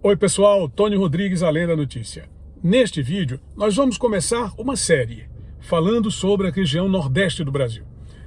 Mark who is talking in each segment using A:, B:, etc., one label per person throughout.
A: Oi pessoal, Tony Rodrigues, Além da Notícia. Neste vídeo, nós vamos começar uma série falando sobre a região nordeste do Brasil.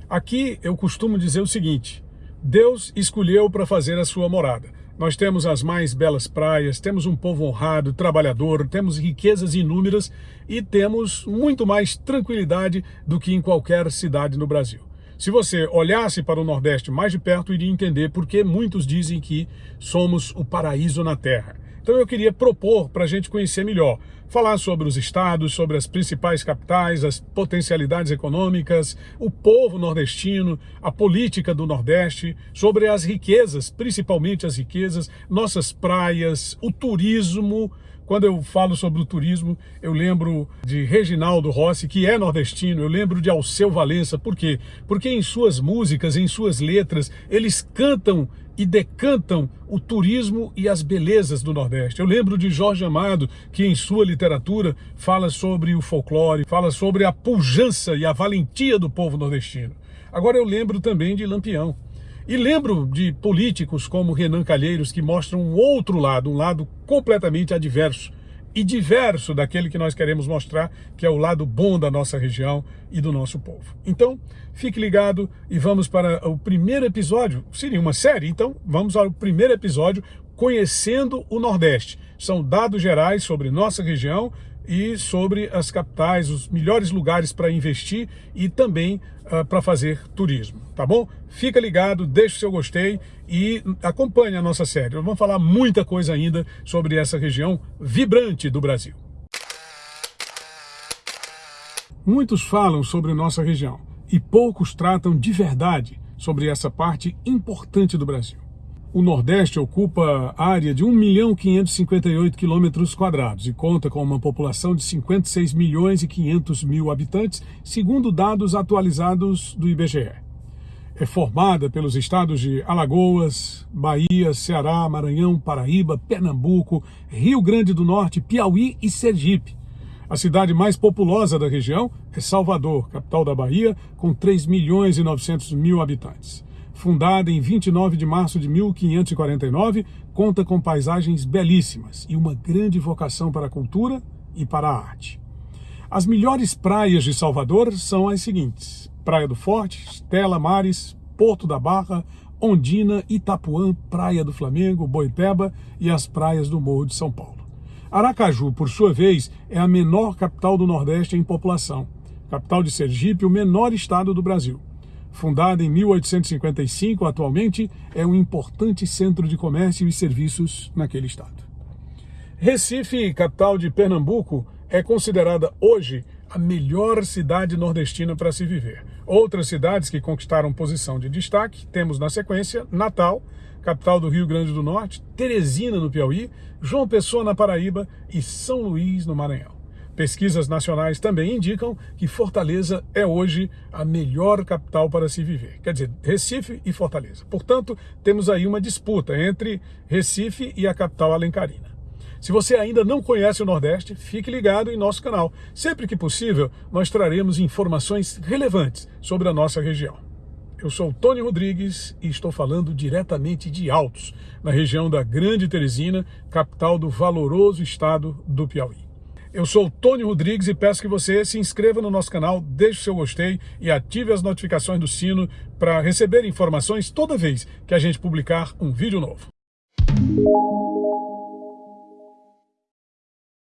A: Aqui eu costumo dizer o seguinte, Deus escolheu para fazer a sua morada. Nós temos as mais belas praias, temos um povo honrado, trabalhador, temos riquezas inúmeras e temos muito mais tranquilidade do que em qualquer cidade no Brasil. Se você olhasse para o Nordeste mais de perto, iria entender por que muitos dizem que somos o paraíso na Terra. Então eu queria propor para a gente conhecer melhor, falar sobre os estados, sobre as principais capitais, as potencialidades econômicas, o povo nordestino, a política do Nordeste, sobre as riquezas, principalmente as riquezas, nossas praias, o turismo, quando eu falo sobre o turismo, eu lembro de Reginaldo Rossi, que é nordestino, eu lembro de Alceu Valença, por quê? Porque em suas músicas, em suas letras, eles cantam e decantam o turismo e as belezas do Nordeste. Eu lembro de Jorge Amado, que em sua literatura fala sobre o folclore, fala sobre a pujança e a valentia do povo nordestino. Agora eu lembro também de Lampião. E lembro de políticos como Renan Calheiros que mostram um outro lado, um lado completamente adverso e diverso daquele que nós queremos mostrar, que é o lado bom da nossa região e do nosso povo. Então, fique ligado e vamos para o primeiro episódio, seria uma série, então vamos ao primeiro episódio, Conhecendo o Nordeste. São dados gerais sobre nossa região, e sobre as capitais, os melhores lugares para investir e também uh, para fazer turismo, tá bom? Fica ligado, deixa o seu gostei e acompanhe a nossa série. Nós vamos falar muita coisa ainda sobre essa região vibrante do Brasil. Muitos falam sobre nossa região e poucos tratam de verdade sobre essa parte importante do Brasil o Nordeste ocupa área de 1 milhão 558 quilômetros quadrados e conta com uma população de 56 milhões e 500 mil habitantes, segundo dados atualizados do IBGE. É formada pelos estados de Alagoas, Bahia, Ceará, Maranhão, Paraíba, Pernambuco, Rio Grande do Norte, Piauí e Sergipe. A cidade mais populosa da região é Salvador, capital da Bahia, com 3 milhões e 900 mil habitantes fundada em 29 de março de 1549, conta com paisagens belíssimas e uma grande vocação para a cultura e para a arte. As melhores praias de Salvador são as seguintes: Praia do Forte, Estela Mares, Porto da Barra, Ondina, Itapuã, Praia do Flamengo, Boipeba e as praias do Morro de São Paulo. Aracaju, por sua vez, é a menor capital do Nordeste em população. Capital de Sergipe, o menor estado do Brasil. Fundada em 1855, atualmente é um importante centro de comércio e serviços naquele estado. Recife, capital de Pernambuco, é considerada hoje a melhor cidade nordestina para se viver. Outras cidades que conquistaram posição de destaque, temos na sequência Natal, capital do Rio Grande do Norte, Teresina no Piauí, João Pessoa na Paraíba e São Luís no Maranhão. Pesquisas nacionais também indicam que Fortaleza é hoje a melhor capital para se viver. Quer dizer, Recife e Fortaleza. Portanto, temos aí uma disputa entre Recife e a capital alencarina. Se você ainda não conhece o Nordeste, fique ligado em nosso canal. Sempre que possível, nós traremos informações relevantes sobre a nossa região. Eu sou Tony Rodrigues e estou falando diretamente de Altos, na região da Grande Teresina, capital do valoroso estado do Piauí. Eu sou o Tony Rodrigues e peço que você se inscreva no nosso canal, deixe o seu gostei e ative as notificações do sino para receber informações toda vez que a gente publicar um vídeo novo.